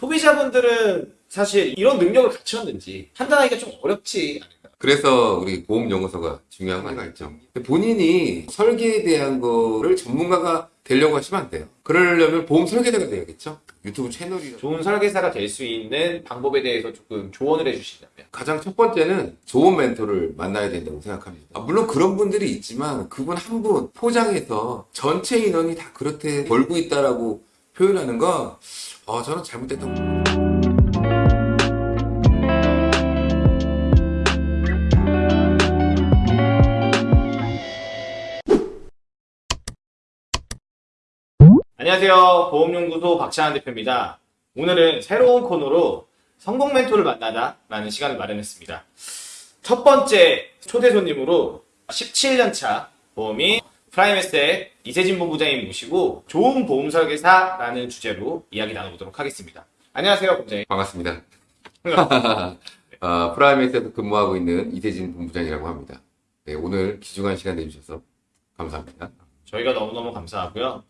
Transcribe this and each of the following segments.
소비자분들은 사실 이런 능력을 갖췄는지 판단하기가 좀 어렵지 않을까. 그래서 우리 보험연구소가 중요한 거 아니겠죠. 본인이 설계에 대한 거를 전문가가 되려고 하시면 안 돼요. 그러려면 보험 설계자가 돼야겠죠. 유튜브 채널이라. 좋은 설계사가 될 수 있는 방법에 대해서 조금 조언을 해주신다면. 가장 첫 번째는 좋은 멘토를 만나야 된다고 생각합니다. 아, 물론 그런 분들이 있지만 그분 한 분 포장해서 전체 인원이 다 그렇게 벌고 있다라고 표현하는 건 어, 저는 잘못됐다고. 안녕하세요. 보험연구소 박찬환 대표입니다. 오늘은 새로운 코너로 성공 멘토를 만나다 라는 시간을 마련했습니다. 첫 번째 초대 손님으로 17년차 보험이 프라임에셋의 이세진 본부장님 모시고 좋은 보험 설계사라는 주제로 이야기 나눠보도록 하겠습니다. 안녕하세요, 본부장님. 반갑습니다. 어, 프라임에셋에서 근무하고 있는 이세진 본부장이라고 합니다. 네, 오늘 귀중한 시간 내주셔서 감사합니다. 저희가 너무너무 감사하고요.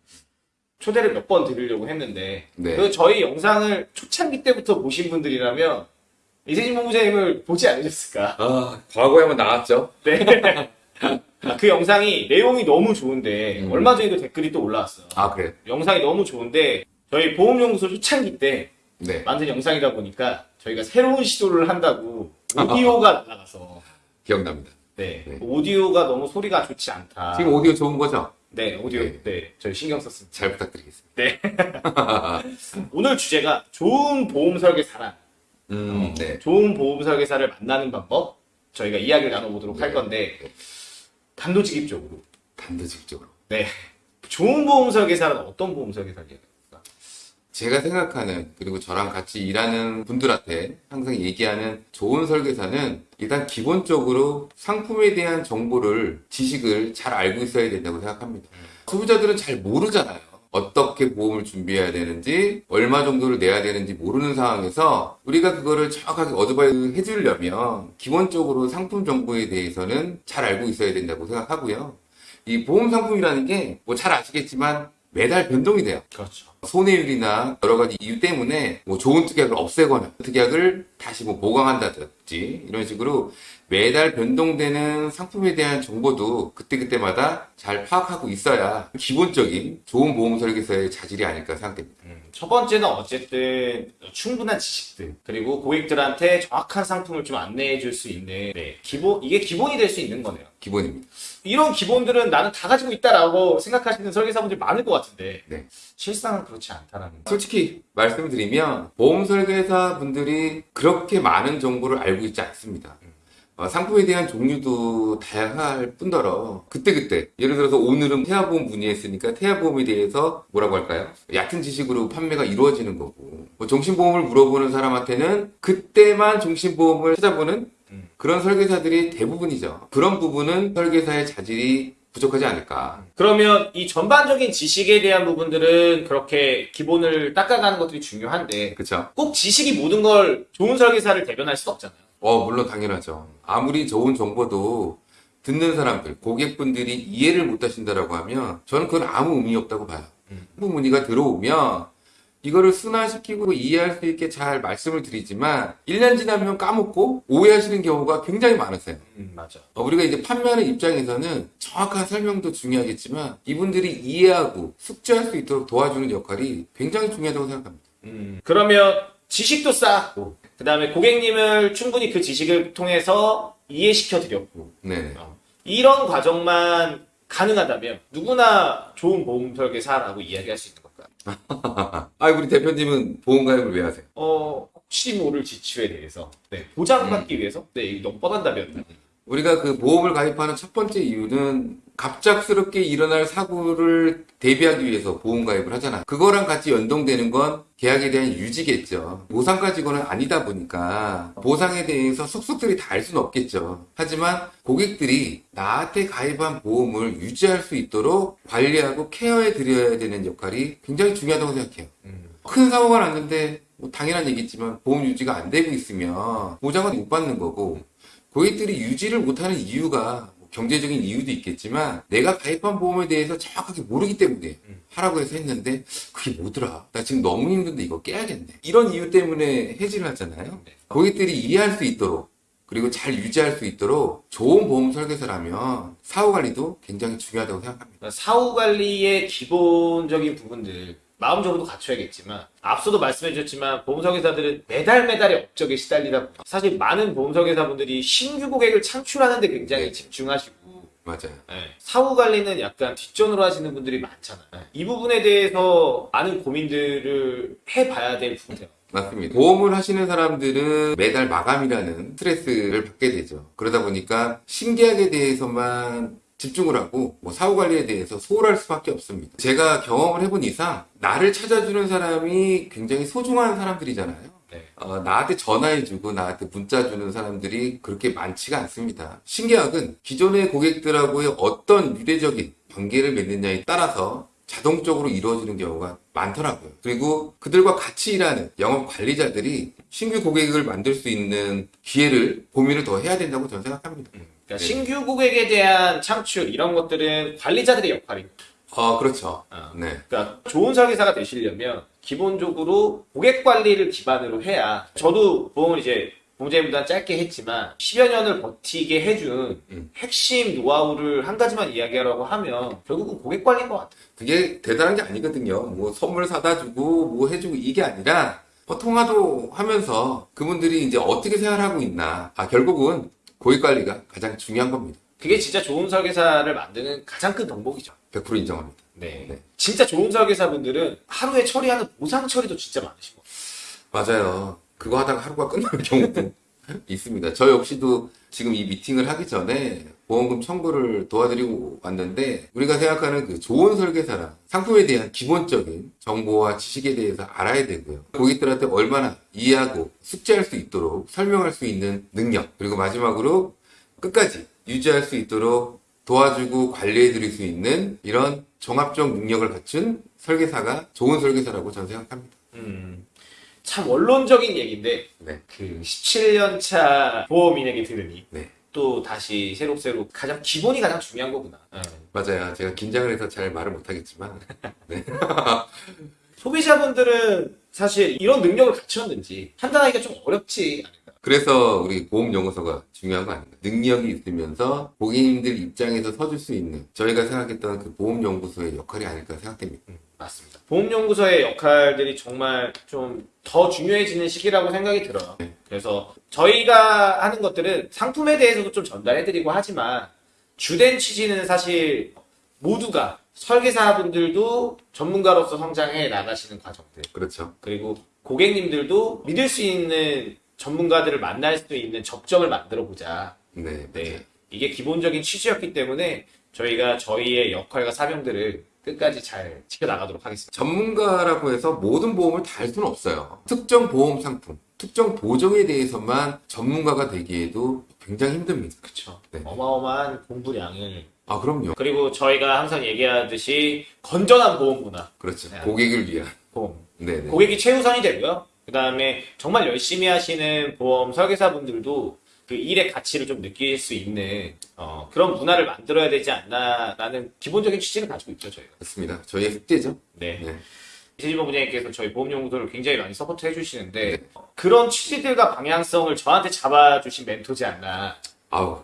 초대를 몇 번 드리려고 했는데 네. 그 저희 영상을 초창기 때부터 보신 분들이라면 이세진 본부장님을 보지 않으셨을까? 아, 과거에 한번 나왔죠? 네. 아, 그 영상이 내용이 너무 좋은데 음. 얼마 전에도 댓글이 또 올라왔어. 아, 그래. 영상이 너무 좋은데 저희 보험연구소 초창기 때 네. 만든 영상이다 보니까 저희가 새로운 시도를 한다고 오디오가 날아가서 기억납니다. 네. 네. 오디오가 너무 소리가 좋지 않다. 지금 오디오 좋은 거죠? 네 오디오 네. 네, 저희 신경 썼습니다. 잘 부탁드리겠습니다. 네. 오늘 주제가 좋은 보험 설계사란 음, 네. 좋은 보험 설계사를 만나는 방법 저희가 이야기를 나눠보도록 할 네. 건데 단도직입적으로 단도직입적으로. 네 좋은 보험 설계사는 어떤 보험 설계사를 얘기합니까? 제가 생각하는 그리고 저랑 같이 일하는 분들한테 항상 얘기하는 좋은 설계사는 일단 기본적으로 상품에 대한 정보를 지식을 잘 알고 있어야 된다고 생각합니다. 소비자들은 잘 모르잖아요. 어떻게 보험을 준비해야 되는지 얼마 정도를 내야 되는지 모르는 상황에서 우리가 그거를 정확하게 어드바이스 해주려면 기본적으로 상품 정보에 대해서는 잘 알고 있어야 된다고 생각하고요. 이 보험 상품이라는 게 뭐 잘 아시겠지만 매달 변동이 돼요. 그렇죠 손해율이나 여러 가지 이유 때문에 뭐 좋은 특약을 없애거나 특약을 다시 뭐 보강한다든지 이런 식으로 매달 변동되는 상품에 대한 정보도 그때그때마다 잘 파악하고 있어야 기본적인 좋은 보험 설계사의 자질이 아닐까 생각됩니다. 음, 첫 번째는 어쨌든 충분한 지식들 그리고 고객들한테 정확한 상품을 좀 안내해 줄 수 있는 네, 기본 이게 기본이 될 수 있는 거네요 기본입니다. 이런 기본들은 나는 다 가지고 있다라고 생각하시는 설계사분들이 많을 것 같은데 네. 실상은 그렇지 않다라는 거. 솔직히 말씀드리면 보험 설계사 분들이 그 렇게 많은 정보를 알고 있지 않습니다. 어, 상품에 대한 종류도 다양할 뿐더러 그때그때 예를 들어서 오늘은 태아보험 문의했으니까 태아보험에 대해서 뭐라고 할까요? 얕은 지식으로 판매가 이루어지는 거고 뭐 종신보험을 물어보는 사람한테는 그때만 종신보험을 찾아보는 음. 그런 설계사들이 대부분이죠. 그런 부분은 설계사의 자질이 부족하지 않을까. 그러면 이 전반적인 지식에 대한 부분들은 그렇게 기본을 닦아가는 것들이 중요한데 그렇죠? 꼭 지식이 모든 걸 좋은 설계사를 대변할 수 없잖아요. 어, 물론 당연하죠. 아무리 좋은 정보도 듣는 사람들, 고객분들이 이해를 못 하신다라고 하면 저는 그건 아무 의미 없다고 봐요. 음. 문의가 들어오면 이거를 순화시키고 이해할 수 있게 잘 말씀을 드리지만 1년 지나면 까먹고 오해하시는 경우가 굉장히 많으세요. 음, 맞아. 어, 우리가 이제 판매하는 입장에서는 정확한 설명도 중요하겠지만 이분들이 이해하고 숙지할 수 있도록 도와주는 역할이 굉장히 중요하다고 생각합니다. 음, 그러면 지식도 쌓았고, 그 다음에 고객님을 충분히 그 지식을 통해서 이해시켜 드렸고, 네. 어, 이런 과정만 가능하다면 누구나 좋은 보험 설계사라고 이야기할 수 걸까요? 아, 우리 대표님은 보험가입을 왜 하세요? 어, 혹시 모를 지출에 대해서, 네, 보장받기 위해서, 네, 이게 너무 뻔한다면, 우리가 그 보험을 가입하는 첫 번째 이유는 갑작스럽게 일어날 사고를 대비하기 위해서 보험 가입을 하잖아요. 그거랑 같이 연동되는 건 계약에 대한 유지겠죠. 보상 가지고는 아니다 보니까 보상에 대해서 속속들이 다 알 수는 없겠죠. 하지만 고객들이 나한테 가입한 보험을 유지할 수 있도록 관리하고 케어해 드려야 되는 역할이 굉장히 중요하다고 생각해요. 음, 큰 사고가 났는데 뭐 당연한 얘기지만 보험 유지가 안 되고 있으면 보장은 못 받는 거고 고객들이 유지를 못하는 이유가 뭐 경제적인 이유도 있겠지만 내가 가입한 보험에 대해서 정확하게 모르기 때문에 음. 하라고 해서 했는데 그게 뭐더라? 나 지금 너무 힘든데 이거 깨야겠네. 이런 이유 때문에 해지를 하잖아요. 네. 고객들이 이해할 수 있도록 그리고 잘 유지할 수 있도록 좋은 보험 설계서라면 사후 관리도 굉장히 중요하다고 생각합니다. 사후 관리의 기본적인 부분들 마음적으로도 갖춰야겠지만 앞서도 말씀해 주셨지만 보험설계사들은 매달 매달의 업적에 시달리다 보니 사실 많은 보험설계사분들이 신규 고객을 창출하는 데 굉장히 네. 집중하시고 맞아요. 네. 사후 관리는 약간 뒷전으로 하시는 분들이 많잖아요. 네. 이 부분에 대해서 많은 고민들을 해봐야 될 부분이에요. 맞습니다. 보험을 하시는 사람들은 매달 마감이라는 스트레스를 받게 되죠. 그러다 보니까 신계약에 대해서만 집중을 하고 뭐 사후 관리에 대해서 소홀할 수밖에 없습니다. 제가 경험을 해본 이상 나를 찾아주는 사람이 굉장히 소중한 사람들이잖아요. 네. 어, 나한테 전화해주고 나한테 문자 주는 사람들이 그렇게 많지가 않습니다. 신계약은 기존의 고객들하고의 어떤 유대적인 관계를 맺느냐에 따라서 자동적으로 이루어지는 경우가 많더라고요. 그리고 그들과 같이 일하는 영업 관리자들이 신규 고객을 만들 수 있는 기회를 고민을 더 해야 된다고 저는 생각합니다. 그러니까 네. 신규 고객에 대한 창출 이런 것들은 관리자들의 역할이고 어, 그렇죠. 어. 네. 그러니까 좋은 설계사가 되시려면 기본적으로 고객 관리를 기반으로 해야 저도 보험을 이제 보험자님보다 짧게 했지만 10여 년을 버티게 해준 음. 핵심 노하우를 한 가지만 이야기하라고 하면 결국은 고객 관리인 것 같아요. 그게 대단한 게 아니거든요. 뭐 선물 사다 주고 뭐 해주고 이게 아니라 뭐 통화도 하면서 그분들이 이제 어떻게 생활하고 있나. 아, 결국은 고객 관리가 가장 중요한 겁니다. 그게 진짜 좋은 설계사를 만드는 가장 큰 덕목이죠. 100% 인정합니다. 네. 네. 진짜 좋은 설계사분들은 하루에 처리하는 보상 처리도 진짜 많으시고. 맞아요. 그거 하다가 하루가 끝나는 경우도 있습니다. 저 역시도 지금 이 미팅을 하기 전에 보험금 청구를 도와드리고 왔는데 우리가 생각하는 그 좋은 설계사랑 상품에 대한 기본적인 정보와 지식에 대해서 알아야 되고요. 고객들한테 얼마나 이해하고 숙지할 수 있도록 설명할 수 있는 능력 그리고 마지막으로 끝까지 유지할 수 있도록 도와주고 관리해 드릴 수 있는 이런 종합적 능력을 갖춘 설계사가 좋은 설계사라고 저는 생각합니다. 음, 참 원론적인 얘기인데 네. 그 17년 차 보험인에게 들으니 네. 또 다시 새록새록 가장 기본이 가장 중요한 거구나. 네. 맞아요. 제가 긴장을 해서 잘 말을 못하겠지만 소비자분들은 사실 이런 능력을 갖췄는지 판단하기가 좀 어렵지 않을까. 그래서 우리 보험연구소가 중요한 거 아닌가. 능력이 있으면서 고객님들 입장에서 서줄 수 있는 저희가 생각했던 그 보험연구소의 역할이 아닐까 생각됩니다. 음, 맞습니다. 보험연구소의 역할들이 정말 좀 더 중요해지는 시기라고 생각이 들어요. 네. 그래서 저희가 하는 것들은 상품에 대해서도 좀 전달해드리고 하지만 주된 취지는 사실 모두가 설계사분들도 전문가로서 성장해 나가시는 과정들 그렇죠. 그리고 고객님들도 믿을 수 있는 전문가들을 만날 수 있는 접점을 만들어 보자. 네. 네. 이게 기본적인 취지였기 때문에 저희가 저희의 역할과 사명들을 끝까지 잘 지켜나가도록 하겠습니다. 전문가라고 해서 모든 보험을 다 할 수는 없어요. 특정 보험 상품, 특정 보정에 대해서만 전문가가 되기에도 굉장히 힘듭니다. 그쵸. 네. 어마어마한 공부량을. 아, 그럼요. 그리고 저희가 항상 얘기하듯이 건전한 보험 문화. 그렇죠. 네. 고객을 위한. 보험. 네네. 고객이 최우선이 되고요. 그 다음에 정말 열심히 하시는 보험 설계사분들도 그 일의 가치를 좀 느낄 수 있는 어, 그런 문화를 만들어야 되지 않나라는 기본적인 취지를 가지고 있죠, 저희가. 맞습니다. 저희의 숙제죠. 네. 네. 이세진 본부장님께서 저희 보험연구소를 굉장히 많이 support 해주시는데 네. 어, 그런 취지들과 방향성을 저한테 잡아주신 멘토지 않나 아우.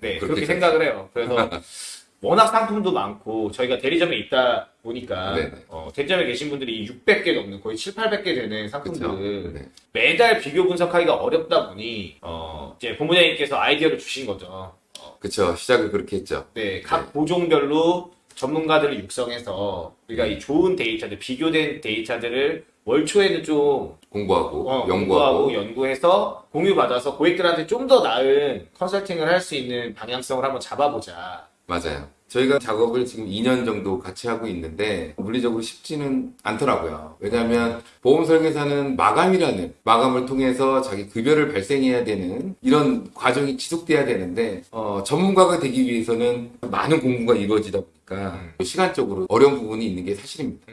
네, 그렇게 그렇게 생각을 해요. 그래서 워낙 상품도 많고 저희가 대리점에 있다 보니까 네네. 어, 대리점에 계신 분들이 600개 넘는 거의 7, 800개 되는 그쵸. 상품들을 네. 매달 비교 분석하기가 어렵다 보니 어, 이제 본부장님께서 아이디어를 주신 거죠. 그쵸. 시작을 그렇게 했죠. 네, 각 보종별로 전문가들을 육성해서 우리가 음. 이 좋은 데이터들, 비교된 데이터들을 월초에는 좀 공부하고, 어, 연구하고. 연구하고 연구해서 공유받아서 고객들한테 좀 더 나은 컨설팅을 할 수 있는 방향성을 한번 잡아보자. 맞아요. 저희가 작업을 지금 2년 정도 같이 하고 있는데 물리적으로 쉽지는 않더라고요. 왜냐하면 보험 설계사는 마감이라는 마감을 통해서 자기 급여를 발생해야 되는 이런 과정이 지속돼야 되는데 어, 전문가가 되기 위해서는 많은 공부가 이루어지다 보니까 시간적으로 어려운 부분이 있는 게 사실입니다.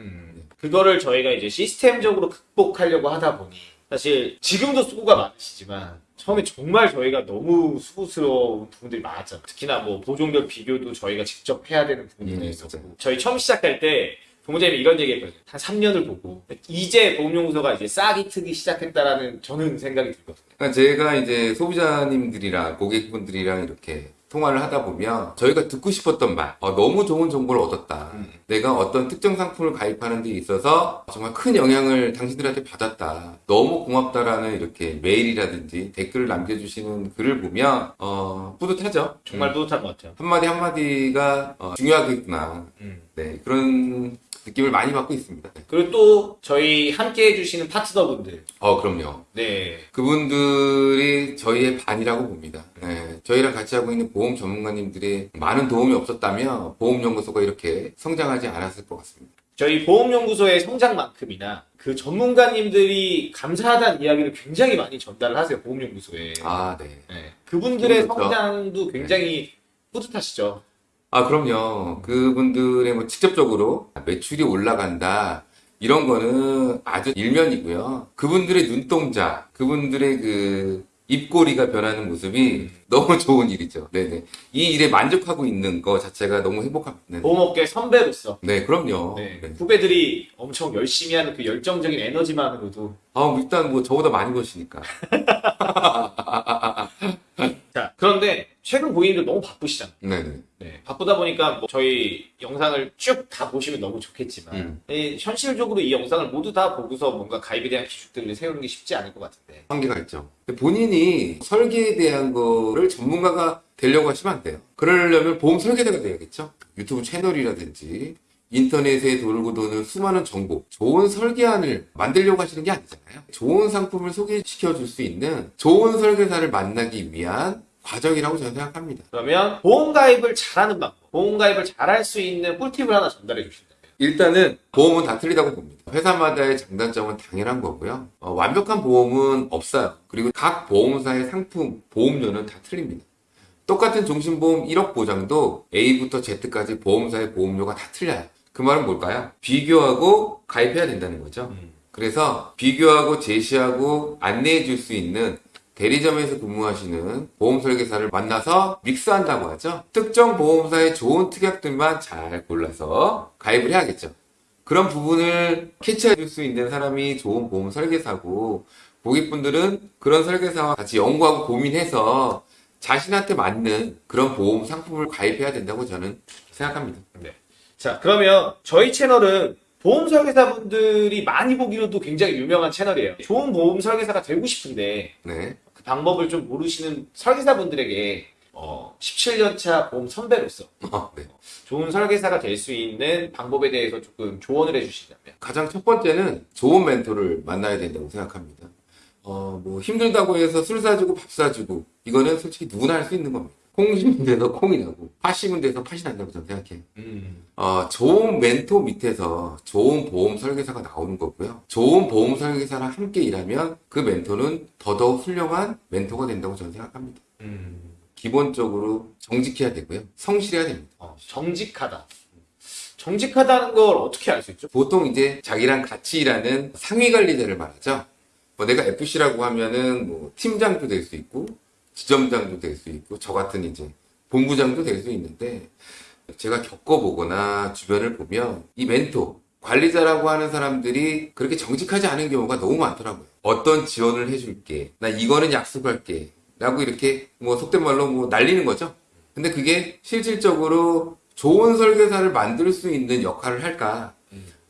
그거를 저희가 이제 시스템적으로 극복하려고 하다 보니 사실 지금도 수고가 많으시지만 처음에 정말 저희가 너무 수고스러운 부분들이 많았잖아요. 특히나 뭐 보종별 비교도 저희가 직접 해야 되는 부분도 음, 있었고. 맞아요. 저희 처음 시작할 때 부모님이 이런 얘기 했거든요. 한 3년을 보고 이제 보험연구소가 이제 싹이 트기 시작했다라는 저는 생각이 들거든요. 그러니까 제가 이제 소비자님들이랑 고객분들이랑 이렇게 통화를 하다 보면 저희가 듣고 싶었던 말, 어, 너무 좋은 정보를 얻었다. 음. 내가 어떤 특정 상품을 가입하는 데 있어서 정말 큰 영향을 당신들한테 받았다. 너무 고맙다라는 이렇게 메일이라든지 댓글을 남겨주시는 글을 보면 어, 뿌듯하죠. 정말 음. 뿌듯한 것 같아요. 한마디 한마디가 어, 중요하겠구나. 음. 네, 그런 느낌을 많이 받고 있습니다. 네. 그리고 또 저희 함께 해주시는 파트너분들. 어, 그럼요. 네. 그분들이 저희의 반이라고 봅니다. 네, 저희랑 같이 하고 있는 보험 전문가님들의 많은 도움이 없었다면 보험연구소가 이렇게 성장하지 않았을 것 같습니다. 저희 보험연구소의 성장만큼이나 그 전문가님들이 감사하다는 이야기를 굉장히 많이 전달을 하세요. 보험연구소에. 아, 네. 네. 그분들의. 성장도 굉장히 뿌듯하시죠. 아, 그럼요. 그분들의 뭐 직접적으로 매출이 올라간다. 이런 거는 아주 일면이고요. 그분들의 눈동자, 그분들의 그 입꼬리가 변하는 모습이 너무 좋은 일이죠. 네네. 이 일에 만족하고 있는 거 자체가 너무 행복합니다. 네, 보험업계 선배로서 네, 그럼요. 네. 네. 후배들이 엄청 열심히 하는 그 열정적인 에너지만으로도 아, 일단 뭐 저보다 많이 버시니까. 자 그런데 최근 고객님들 너무 바쁘시잖아요. 네네. 네, 바쁘다 보니까 뭐 저희 영상을 쭉 다 보시면 너무 좋겠지만 음. 이 현실적으로 이 영상을 모두 다 보고서 뭔가 가입에 대한 기준들을 세우는 게 쉽지 않을 것 같은데 한계가 있죠. 본인이 설계에 대한 거를 전문가가 되려고 하시면 안 돼요. 그러려면 보험 설계자가 돼야겠죠. 유튜브 채널이라든지 인터넷에 돌고 도는 수많은 정보, 좋은 설계안을 만들려고 하시는 게 아니잖아요. 좋은 상품을 소개시켜 줄 수 있는 좋은 설계사를 만나기 위한 과정이라고 저는 생각합니다. 그러면 보험 가입을 잘하는 방법, 보험 가입을 잘할 수 있는 꿀팁을 하나 전달해 주신다면 일단은 보험은 다 틀리다고 봅니다. 회사마다의 장단점은 당연한 거고요. 어, 완벽한 보험은 없어요. 그리고 각 보험사의 상품, 보험료는 다 틀립니다. 똑같은 종신보험 1억 보장도 A부터 Z까지 보험사의 보험료가 다 틀려요. 그 말은 뭘까요? 비교하고 가입해야 된다는 거죠. 그래서 비교하고 제시하고 안내해 줄 수 있는 대리점에서 근무하시는 보험 설계사를 만나서 믹스한다고 하죠. 특정 보험사의 좋은 특약들만 잘 골라서 가입을 해야겠죠. 그런 부분을 캐치해 줄 수 있는 사람이 좋은 보험 설계사고 고객분들은 그런 설계사와 같이 연구하고 고민해서 자신한테 맞는 그런 보험 상품을 가입해야 된다고 저는 생각합니다. 네. 자, 그러면 저희 채널은 보험 설계사분들이 많이 보기로도 굉장히 유명한 채널이에요. 좋은 보험 설계사가 되고 싶은데 네. 그 방법을 좀 모르시는 설계사분들에게 어, 17년차 보험 선배로서 어, 네. 좋은 설계사가 될 수 있는 방법에 대해서 조금 조언을 해주시자면 가장 첫 번째는 좋은 멘토를 만나야 된다고 생각합니다. 어, 뭐 힘들다고 해서 술 사주고 밥 사주고 이거는 솔직히 누구나 할 수 있는 겁니다. 콩 심은 데서 콩이 나고 팥 심은 데서 팥이 난다고 저는 생각해요. 어, 좋은 멘토 밑에서 좋은 보험 설계사가 나오는 거고요. 좋은 보험 설계사랑 함께 일하면 그 멘토는 더더욱 훌륭한 멘토가 된다고 저는 생각합니다. 기본적으로 정직해야 되고요. 성실해야 됩니다. 어, 정직하다. 정직하다는 걸 어떻게 알 수 있죠? 보통 이제 자기랑 같이 일하는 상위 관리자를 말하죠. 뭐 내가 FC라고 하면은 뭐 팀장도 될 수 있고 지점장도 될 수 있고 저 같은 이제 본부장도 될 수 있는데 제가 겪어보거나 주변을 보면 이 멘토 관리자라고 하는 사람들이 그렇게 정직하지 않은 경우가 너무 많더라고요. 어떤 지원을 해줄게. 나 이거는 약속할게. 라고 이렇게 뭐 속된 말로 뭐 날리는 거죠. 근데 그게 실질적으로 좋은 설계사를 만들 수 있는 역할을 할까?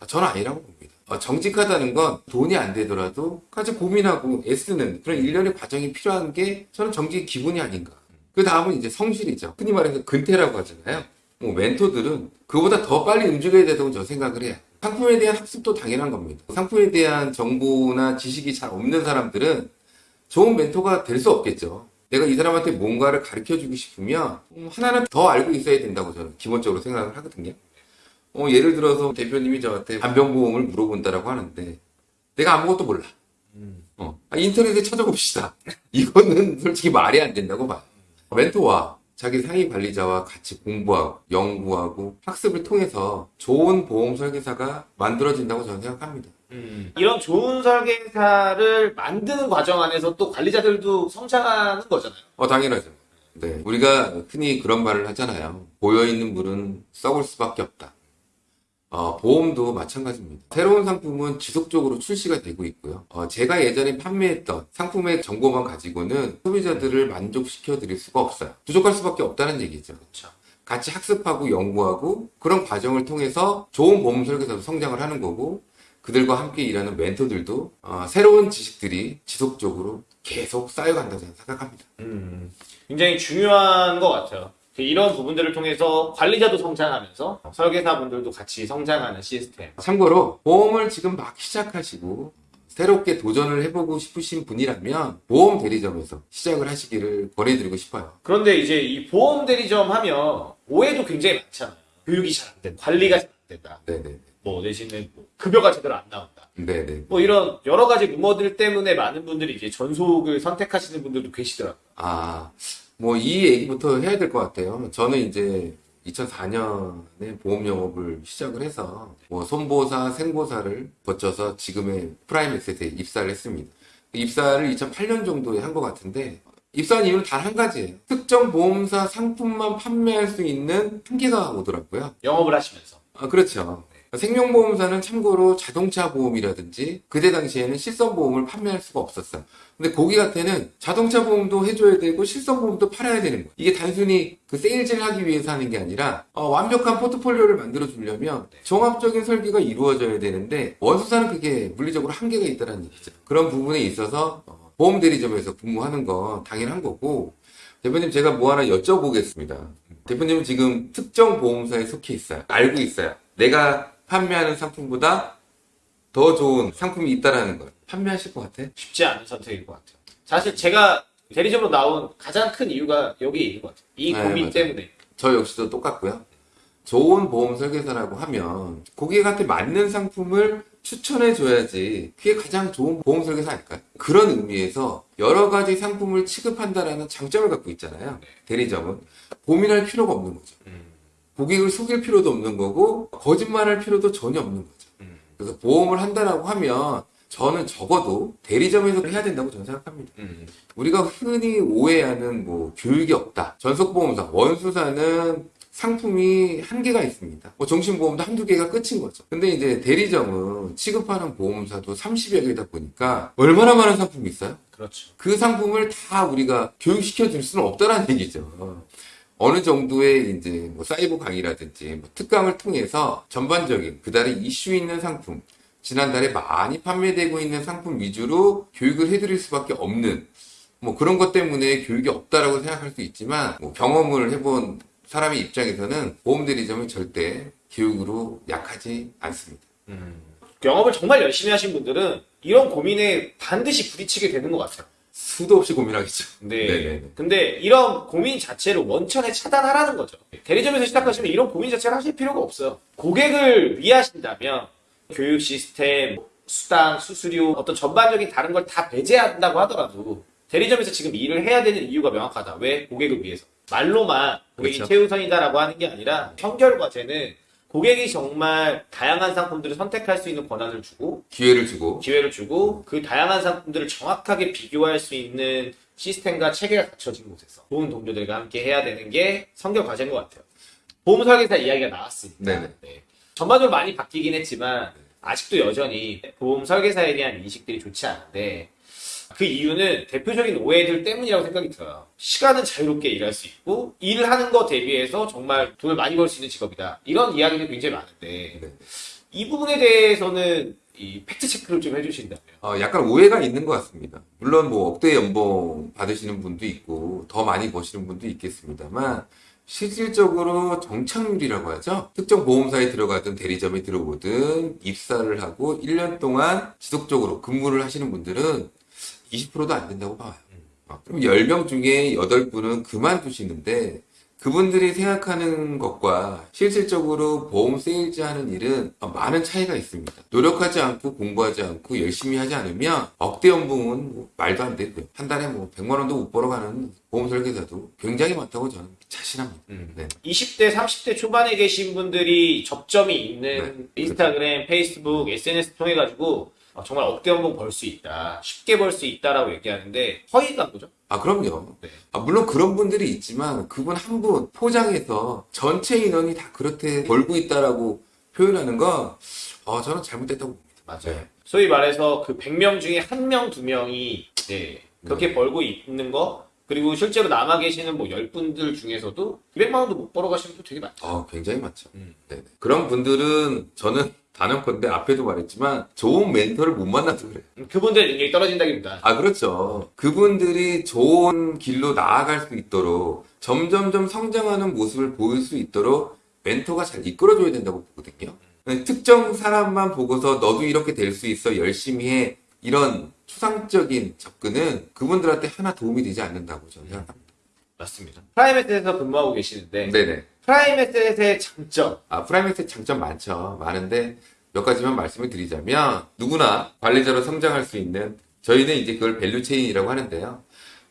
아, 저는 아니라고 봅니다. 어, 정직하다는 건 돈이 안 되더라도 같이 고민하고 애쓰는 그런 일련의 과정이 필요한 게 저는 정직의 기본이 아닌가. 그 다음은 이제 성실이죠. 흔히 말해서 근태라고 하잖아요. 뭐 멘토들은 그보다 더 빨리 움직여야 된다고 저 생각을 해요. 상품에 대한 학습도 당연한 겁니다. 상품에 대한 정보나 지식이 잘 없는 사람들은 좋은 멘토가 될 수 없겠죠. 내가 이 사람한테 뭔가를 가르쳐 주고 싶으면 음, 하나는 더 알고 있어야 된다고 저는 기본적으로 생각을 하거든요. 어, 예를 들어서 대표님이 저한테 간병보험을 물어본다라고 하는데 내가 아무것도 몰라. 어, 아, 인터넷에 찾아봅시다. 이거는 솔직히 말이 안 된다고 봐요. 멘토와 자기 상위 관리자와 같이 공부하고 연구하고 학습을 통해서 좋은 보험 설계사가 만들어진다고 저는 생각합니다. 음, 이런 좋은 설계사를 만드는 과정 안에서 또 관리자들도 성장하는 거잖아요. 어, 당연하죠. 네. 우리가 흔히 그런 말을 하잖아요. 고여있는 물은 썩을 수밖에 없다. 어, 보험도 마찬가지입니다. 새로운 상품은 지속적으로 출시가 되고 있고요. 어, 제가 예전에 판매했던 상품의 정보만 가지고는 소비자들을 만족시켜 드릴 수가 없어요. 부족할 수밖에 없다는 얘기죠. 그렇죠. 같이 학습하고 연구하고 그런 과정을 통해서 좋은 보험 설계사도 성장을 하는 거고 그들과 함께 일하는 멘토들도 어, 새로운 지식들이 지속적으로 계속 쌓여간다고 생각합니다. 음, 굉장히 중요한 것 같아요. 이런 부분들을 통해서 관리자도 성장하면서 설계사분들도 같이 성장하는 시스템. 참고로 보험을 지금 막 시작하시고 새롭게 도전을 해보고 싶으신 분이라면 보험 대리점에서 시작을 하시기를 권해드리고 싶어요. 그런데 이제 이 보험 대리점 하면 오해도 굉장히 많잖아요. 교육이 잘 안 된다. 관리가 잘 안 된다. 네네. 뭐 대신에 뭐 급여가 제대로 안 나온다. 네네. 뭐 이런 여러 가지 루머들 때문에 많은 분들이 이제 전속을 선택하시는 분들도 계시더라고요. 아, 뭐 이 얘기부터 해야 될 것 같아요. 저는 이제 2004년에 보험 영업을 시작을 해서 뭐 손보사, 생보사를 거쳐서 지금의 프라임 에셋에 입사를 했습니다. 입사를 2008년 정도에 한 것 같은데 입사한 이유는 단 한 가지예요. 특정 보험사 상품만 판매할 수 있는 한계가 오더라고요. 영업을 하시면서. 아, 그렇죠. 생명보험사는 참고로 자동차 보험이라든지 그때 당시에는 실손보험을 판매할 수가 없었어요. 근데 고객한테는 자동차 보험도 해줘야 되고 실손보험도 팔아야 되는 거예요. 이게 단순히 그 세일즈를 하기 위해서 하는 게 아니라 어, 완벽한 포트폴리오를 만들어 주려면 종합적인 설계가 이루어져야 되는데 원수사는 그게 물리적으로 한계가 있다는 얘기죠. 그런 부분에 있어서 어, 보험 대리점에서 근무하는 건 당연한 거고 대표님 제가 뭐 하나 여쭤보겠습니다. 대표님은 지금 특정 보험사에 속해 있어요. 알고 있어요. 내가 판매하는 상품보다 더 좋은 상품이 있다라는 걸 판매하실 것 같아? 쉽지 않은 선택일 것 같아요. 사실 제가 대리점으로 나온 가장 큰 이유가 여기에 있는 것 같아요. 이 네, 고민 맞아요. 때문에. 저 역시도 똑같고요. 좋은 보험 설계사라고 하면 고객한테 맞는 상품을 추천해 줘야지 그게 가장 좋은 보험 설계사 아닐까요? 그런 의미에서 여러 가지 상품을 취급한다라는 장점을 갖고 있잖아요. 대리점은 고민할 필요가 없는 거죠. 음. 고객을 속일 필요도 없는 거고 거짓말할 필요도 전혀 없는 거죠. 음. 그래서 보험을 한다라고 하면 저는 적어도 대리점에서 해야 된다고 저는 생각합니다. 음. 우리가 흔히 오해하는 뭐 교육이 없다. 전속보험사, 원수사는 상품이 한계가 있습니다. 뭐 정신보험도 한두 개가 끝인 거죠. 근데 이제 대리점은 취급하는 보험사도 30여 개다 보니까 얼마나 많은 상품이 있어요? 그렇죠. 그 상품을 다 우리가 교육시켜 줄 수는 없다라는 얘기죠. 어느 정도의 이제 뭐 사이버 강의라든지 뭐 특강을 통해서 전반적인 그달에 이슈 있는 상품, 지난달에 많이 판매되고 있는 상품 위주로 교육을 해드릴 수밖에 없는 뭐 그런 것 때문에 교육이 없다라고 생각할 수 있지만 뭐 경험을 해본 사람의 입장에서는 보험 대리점은 절대 교육으로 약하지 않습니다. 음. 영업을 정말 열심히 하신 분들은 이런 고민에 반드시 부딪히게 되는 것 같아요. 수도 없이 고민하겠죠. 네. 네네네. 근데 이런 고민 자체를 원천에 차단하라는 거죠. 대리점에서 시작하시면 이런 고민 자체를 하실 필요가 없어요. 고객을 위하신다면 교육 시스템, 수당, 수수료, 어떤 전반적인 다른 걸 다 배제한다고 하더라도 대리점에서 지금 일을 해야 되는 이유가 명확하다. 왜? 고객을 위해서. 말로만 고객이 그렇죠. 최우선이다라고 하는 게 아니라 현결 과제는 고객이 정말 다양한 상품들을 선택할 수 있는 권한을 주고 기회를 주고 기회를 주고 그 다양한 상품들을 정확하게 비교할 수 있는 시스템과 체계가 갖춰진 곳에서 좋은 동료들과 함께 해야 되는 게 성격 과제인 것 같아요. 보험 설계사 이야기가 나왔으니까 네네. 네. 전반적으로 많이 바뀌긴 했지만 아직도 여전히 보험 설계사에 대한 인식들이 좋지 않은데 그 이유는 대표적인 오해들 때문이라고 생각이 들어요. 시간은 자유롭게 일할 수 있고 일하는 거 대비해서 정말 돈을 많이 벌 수 있는 직업이다. 이런 이야기들이 굉장히 많은데 네. 이 부분에 대해서는 이 팩트 체크를 좀 해주신다면. 어, 약간 오해가 있는 것 같습니다. 물론 뭐 억대 연봉 받으시는 분도 있고 더 많이 버시는 분도 있겠습니다만 실질적으로 정착률이라고 하죠. 특정 보험사에 들어가든 대리점에 들어오든 입사를 하고 1년 동안 지속적으로 근무를 하시는 분들은 20%도 안 된다고 봐요. 어, 그럼 10명 중에 8분은 그만두시는데 그분들이 생각하는 것과 실질적으로 보험 세일즈 하는 일은 많은 차이가 있습니다. 노력하지 않고 공부하지 않고 열심히 하지 않으면 억대 연봉은 뭐 말도 안 되고요. 한 달에 뭐 100만 원도 못 벌어가는 보험 설계사도 굉장히 많다고 저는 자신합니다. 음. 네. 20대, 30대 초반에 계신 분들이 접점이 있는 네. 인스타그램, 페이스북, SNS 통해 가지고 어, 정말 억대 연봉 벌 수 있다, 쉽게 벌 수 있다라고 얘기하는데 허위 광고죠. 아, 그럼요. 네. 아, 물론 그런 분들이 있지만 그분 한 분 포장해서 전체 인원이 다 그렇게 벌고 있다라고 표현하는 건 어, 저는 잘못됐다고 봅니다. 맞아요. 네. 소위 말해서 그 100명 중에 한 명, 두 명이 네, 그렇게 벌고 있는 거 그리고 실제로 남아 계시는 뭐 10분들 중에서도 200만 원도 못 벌어 가시는 분 되게 많죠. 어, 굉장히 많죠. 음. 네네. 그런 분들은 저는 단언컨대 앞에도 말했지만 좋은 멘토를 못 만나서 그래요. 음, 그분들 능력이 떨어진다기보다 아, 그렇죠. 그분들이 좋은 길로 나아갈 수 있도록 점점점 성장하는 모습을 보일 수 있도록 멘토가 잘 이끌어줘야 된다고 보거든요. 네, 특정 사람만 보고서 너도 이렇게 될 수 있어 열심히 해 이런 추상적인 접근은 그분들한테 하나 도움이 되지 않는다고 저는 생각합니다. 맞습니다. 프라임에셋에서 근무하고 계시는데 네네. 프라임에셋의 장점 아, 프라임에셋 장점 많죠. 많은데 몇 가지만 말씀을 드리자면 누구나 관리자로 성장할 수 있는 저희는 이제 그걸 value chain이라고 하는데요.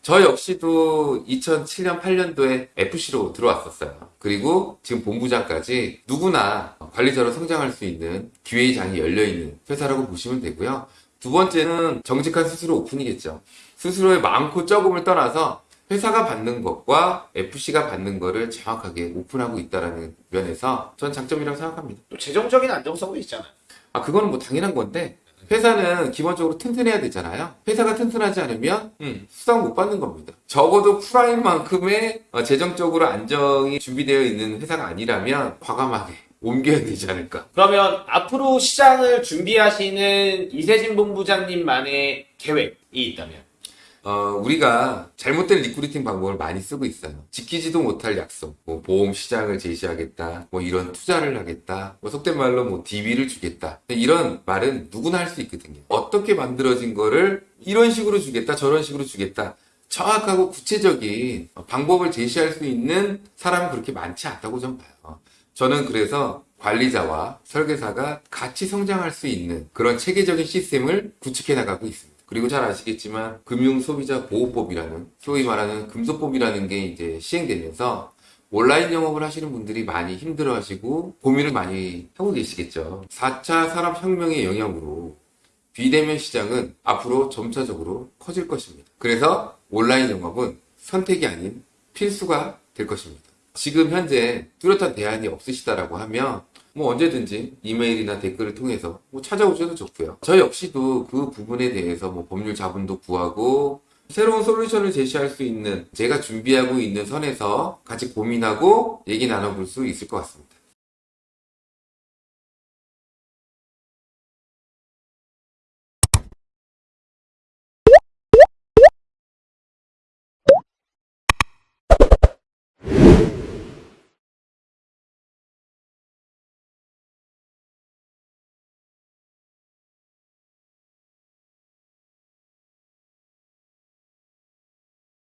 저 역시도 2007년 8년도에 FC로 들어왔었어요. 그리고 지금 본부장까지 누구나 관리자로 성장할 수 있는 기회의 장이 열려 있는 회사라고 보시면 되고요. 두 번째는 정직한 수수료 오픈이겠죠. 수수료의 많고 적음을 떠나서 회사가 받는 것과 FC가 받는 거를 정확하게 오픈하고 있다라는 면에서 전 장점이라고 생각합니다. 또 재정적인 안정성도 있잖아요. 아, 그거는 뭐 당연한 건데 회사는 기본적으로 튼튼해야 되잖아요. 회사가 튼튼하지 않으면 음. 수당 못 받는 겁니다. 적어도 프라임만큼의 어, 재정적으로 안정이 준비되어 있는 회사가 아니라면 과감하게 옮겨야 되지 않을까. 그러면 앞으로 시장을 준비하시는 이세진 본부장님만의 계획이 있다면 어, 우리가 잘못된 recruiting 방법을 많이 쓰고 있어요. 지키지도 못할 약속, 뭐 보험 시장을 제시하겠다, 뭐 이런 투자를 하겠다, 뭐 속된 말로 뭐 DB를 주겠다. 이런 말은 누구나 할 수 있거든요. 어떻게 만들어진 거를 이런 식으로 주겠다, 저런 식으로 주겠다. 정확하고 구체적인 방법을 제시할 수 있는 사람은 그렇게 많지 않다고 좀 봐요. 저는 그래서 관리자와 설계사가 같이 성장할 수 있는 그런 체계적인 시스템을 구축해 나가고 있습니다. 그리고 잘 아시겠지만 금융소비자보호법이라는 소위 말하는 금소법이라는 게 이제 시행되면서 온라인 영업을 하시는 분들이 많이 힘들어 하시고 고민을 많이 하고 계시겠죠. 4차 산업혁명의 영향으로 비대면 시장은 앞으로 점차적으로 커질 것입니다. 그래서 온라인 영업은 선택이 아닌 필수가 될 것입니다. 지금 현재 뚜렷한 대안이 없으시다라고 하면 뭐 언제든지 이메일이나 댓글을 통해서 뭐 찾아오셔도 좋고요. 저 역시도 그 부분에 대해서 뭐 법률 자문도 구하고 새로운 솔루션을 제시할 수 있는 제가 준비하고 있는 선에서 같이 고민하고 얘기 나눠볼 수 있을 것 같습니다.